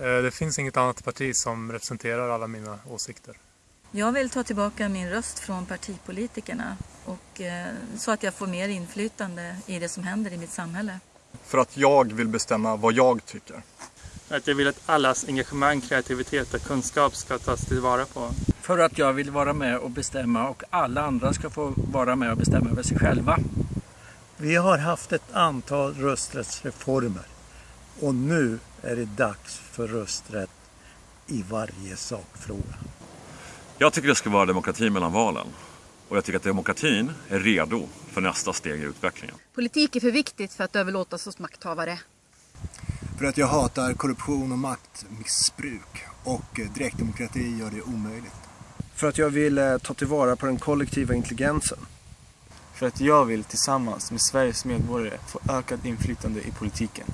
Eh, det finns inget annat parti som representerar alla mina åsikter. Jag vill ta tillbaka min röst från partipolitikerna och, eh, så att jag får mer inflytande i det som händer i mitt samhälle. För att jag vill bestämma vad jag tycker. Att jag vill att allas engagemang, kreativitet och kunskap ska tas tillvara på. För att jag vill vara med och bestämma och alla andra ska få vara med och bestämma över sig själva. Vi har haft ett antal rösträttsreformer och nu är det dags för rösträtt i varje sakfråga. Jag tycker det ska vara demokrati mellan valen. Och jag tycker att demokratin är redo för nästa steg i utvecklingen. Politik är för viktigt för att överlåtas hos makthavare. För att jag hatar korruption och maktmissbruk och direktdemokrati gör det omöjligt. För att jag vill eh, ta tillvara på den kollektiva intelligensen. För att jag vill tillsammans med Sveriges medborgare få ökat inflytande i politiken.